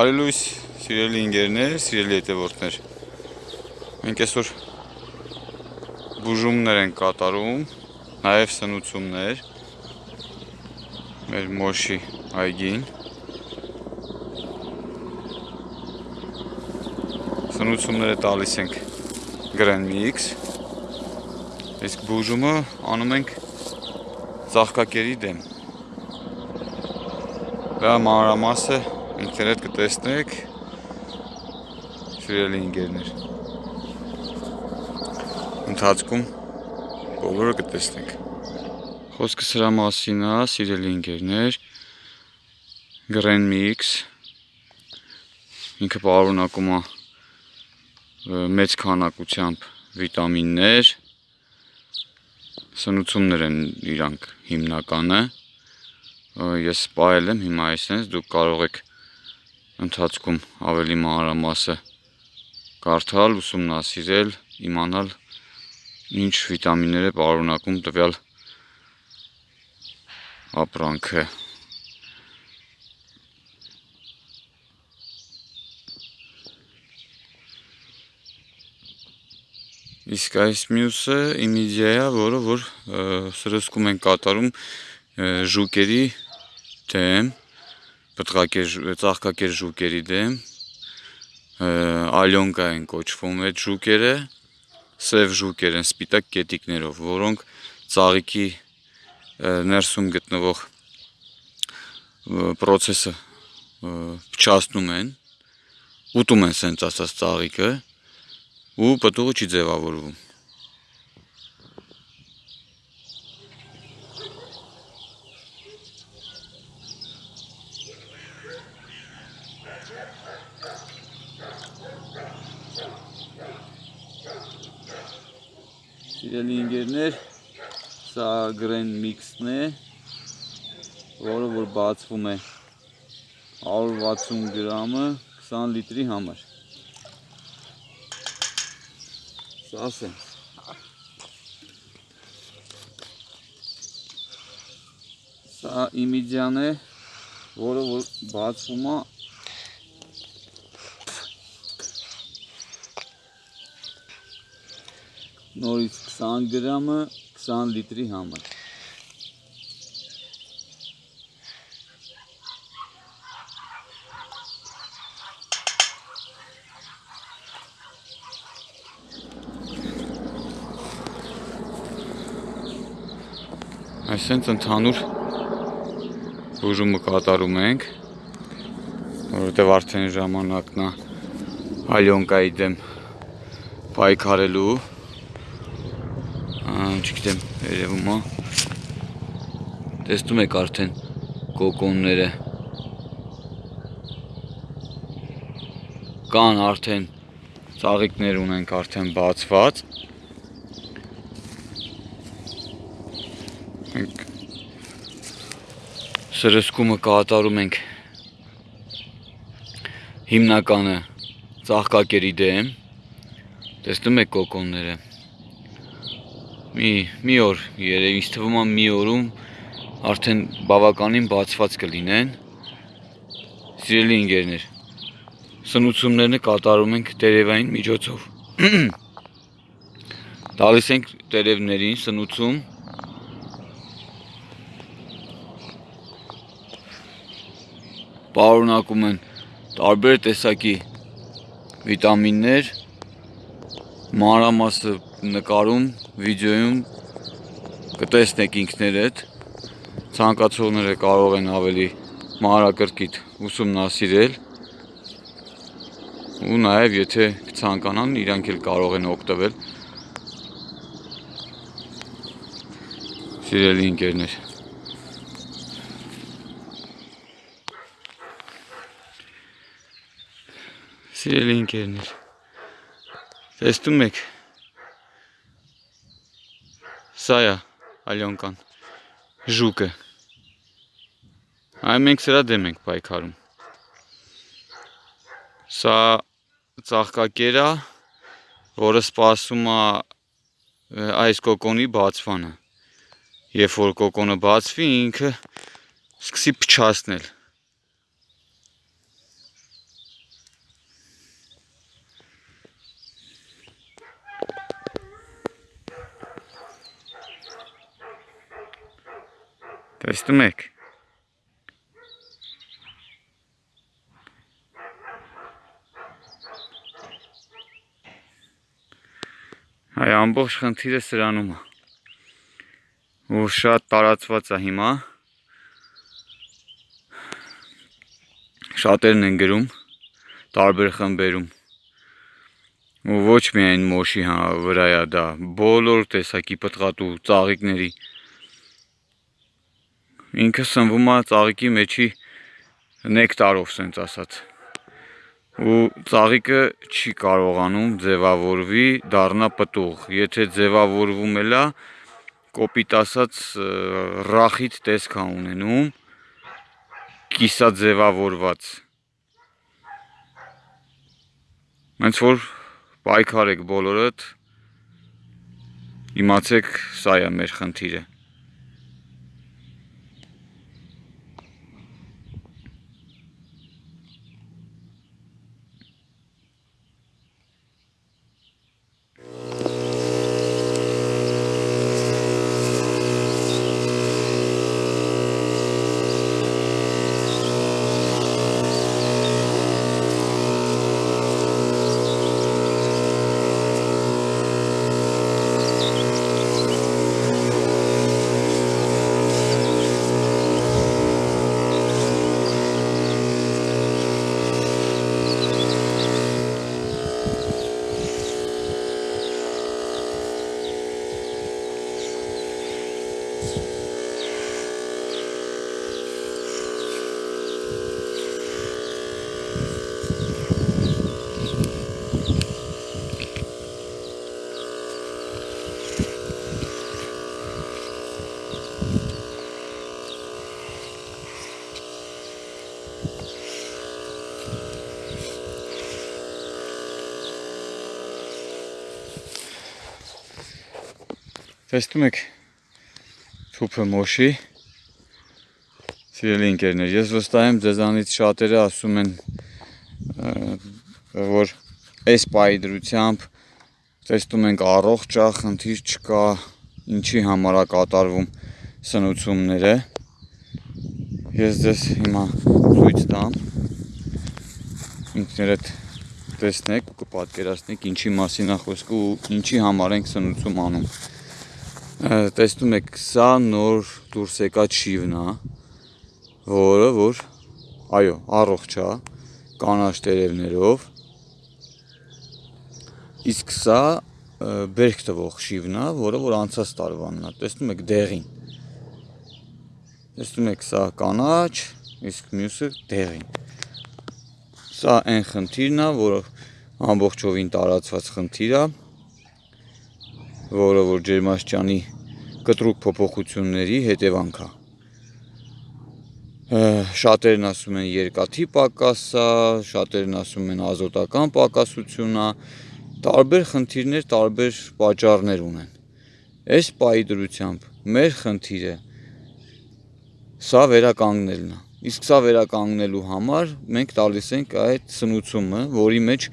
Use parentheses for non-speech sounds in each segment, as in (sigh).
Բարի լույս, սիրելի ընկերներ, սիրելի հետևորդներ։ Մենք այսօր բուժումներ են կատարում, նաև սնուցումներ մեր մոշի այգին։ Սնուցումները տալիս ենք Grand Mix։ Իսկ բուժումը անում ենք ծաղկակերի դեմ։ Դա մանրամասը ինքներդ կտեսնեք սիրելի ընկերներ ընթացքում բոլորը կտեսնենք խոսքը սրա մասին է սիրելի ընկերներ Grand Mix ինքը պարունակում է մեծ քանակությամբ վիտամիններ սնուցումներ են իրանք հիմնականը ես սպայել եմ հիմա այսպես դուք կարող եք ընթացքում ավելի մանրամասը կարդալ, ուսումնասիրել, իմանալ ինչ վիտամիններ է պարունակում տվյալ ապրանքը։ Իսկ այս մյուսը իմիդիա է, որը որ սրսկում են կատարում ժուկերի դեմ պտղակեր, ծաղկակեր ժուկերի դեմ, ալյոնկա են կոչվում այդ ժուկերը, սև ժուկեր են սպիտակ կետիկներով, որոնք ծաղիկի ներսում գտնվող պրոցեսը փչացնում են, ուտում են սենց ասած ծաղիկը ու պտուղը չի ձևավորվում։ Սիրելի ընկերներ, սա Grand Mix-ն է, որը որ բացվում է 160 գրամը 20 լիտրի համար։ Սա ասեմ։ Սա իմիդյան է, որը որ բացվում է նորից 20 գրամը 20 լիտրի համար։ Այսենց ընդհանուր բուժումը կատարում ենք, որովհետև արդեն ժամանակն է ալյոնկայի դեմ պայքարելու չգիտեմ, երևում է։ Տեսնում եք արդեն կոկոնները։ Կան արդեն ծաղիկներ ունենք արդեն բացված։ Մենք սրսկումը կատարում ենք հիմնականը ծաղկակերի դեմ։ Տեսնում եք կոկոնները մի մի օր երևի ինձ թվում է մի օրում արդեն բավականին բացված կլինեն սիրելի ընկերներ սնուցումներն կատարում ենք տերևային միջոցով (clears throat) տալիս ենք տերևներին սնուցում պարունակում են տարբեր տեսակի վիտամիններ մանրամասը նկարում, վիդեոյում կտեսնեք ինքներդ, ցանկացողները կարող են ավելի մանրակրկիտ ուսումնասիրել ու նաև եթե ցանկանան իրանք էլ կարող են օգտվել սիրելի ընկերներ Սիրելի ընկերներ Տեսնում եք Սա է ալյոնկան ժուկը Այ մենք սրա դեմ ենք պայքարում Սա ծաղկակեր է որը սպասում է այս կոկոնի բացվանը Երբ որ կոկոնը բացվի ինքը սկսի փչացնել Տեսնում եք։ Այ ամբողջ խնդիրը սրանում է։ Ու շատ տարածված է հիմա։ Շատերն են գրում տարբեր խմբերում ու ոչ միայն մոշի հա վրայա դա բոլոր տեսակի պտղատու ծաղիկների ինքը սնվում է ծաղիկի մեջի նեկտարով սենց ասած ու ծաղիկը չի կարողանում ձևավորվի դառնա պտուղ եթե ձևավորվում էլա կոպիտ ասած ռախիտ տեսք է ունենում կիսա ձևավորված Հենց որ պայքարեք բոլորդ, իմացեք, սա է մեր խնդիրը։ Տեսնում եք թուփը մոշի Սիրելի ընկերներ, ես վստահ եմ ձեզանից շատերը ասում են որ այս պայի դրությամբ տեսնում ենք առողջ է, խնդիր չկա, ինչի համար է կատարվում սնուցումները։ Ես ձեզ հիմա ցույց տամ։ Ինքներդ տեսնեք կպատկերացնեք ինչի մասին է խոսքը ու ինչի համար ենք սնուցում անում տեսնում եք սա նոր դուրս եկած շիվն է որը որ այո առողջ է կանաչ տերևներով իսկ սա բերք տվող շիվն է որը որ անցած տարվանն է տեսնում եք դեղին տեսնում եք սա կանաչ իսկ մյուսը դեղին սա այն խնդիրն է որը ամբողջովին տարածված խնդիր է որը որ ջերմաշճանի կտրուկ փոփոխությունների հետևանք է։ Շատերն ասում են երկաթի պակաս է, շատերն ասում են ազոտական պակասություն է, տարբեր խնդիրներ, տարբեր պատճառներ ունեն։ Այս պայի դրությամբ մեր խնդիրը սա վերականգնելն է։ Իսկ սա վերականգնելու համար մենք տալիս ենք այդ սնուցումը, որի մեջ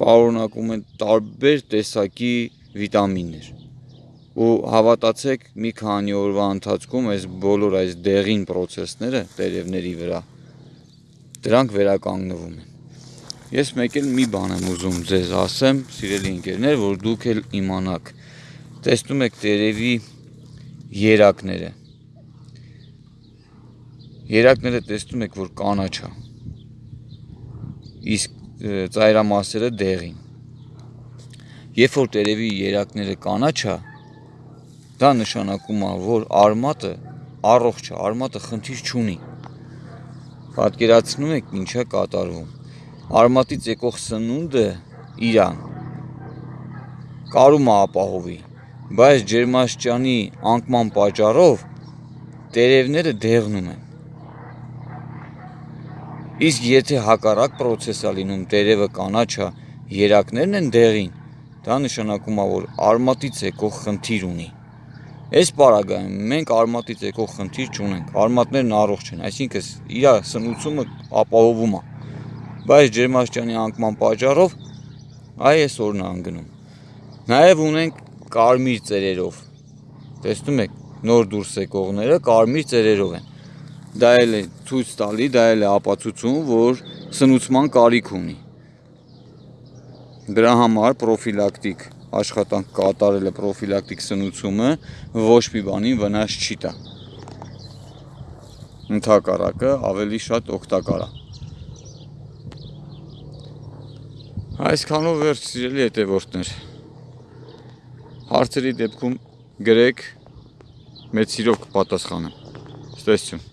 պարունակում են տարբեր տեսակի վիտամիններ ու հավատացեք մի քանի օրվա ընթացքում այս բոլոր այս դեղին process-ները տերևների վրա դրանք վերականգնվում են ես մեկ էլ մի բան եմ ուզում ձեզ ասեմ սիրելի ընկերներ որ դուք էլ իմանաք տեսնում եք տերևի երակները երակները տեսնում եք որ կանաչ է իսկ ծայրամասերը դեղին երբ որ տերևի երակները կանաչ է Դա նշանակում է, որ արմատը առողջ է, արմատը խնդիր չունի։ Պատկերացնում եք ինչա կատարվում։ Արմատից եկող սնունդը իրան կարում է ապահովի, բայց ջերմաշճանի անկման պատճառով տերևները դեղնում են։ Իսկ եթե հակառակ process-ա լինում, տերևը կանաչա, երակներն են դեղին, դա նշանակում է, որ արմատից եկող խնդիր ունի։ Այս պարագայում մենք արմատից եկող խնդիր չունենք։ Արմատներն առողջ են, այսինքն իր սնուցումը ապահովում է։ Բայց ջերմաշճանի անկման պատճառով այ այսօրն է անգնում։ Նաև ունենք կարմիր ծերերով։ Տեսնում եք, նոր դուրս եկողները կարմիր ծերերով են։ Դա էլ է ցույց տալի, դա էլ է ապացուցում, որ սնուցման կարիք ունի։ Դրա համար պրոֆիլակտիկ աշխատանք կատարելը պրոֆիլակտիկ սնուցումը ոչ մի բանի վնաս չի տա։ Ընթակառակը ավելի շատ օգտակար է։ Այսքանով վերջ սիրելի հետևորդներ։ Հարցերի դեպքում գրեք մեծ սիրով կպատասխանեմ։ Ստեսություն։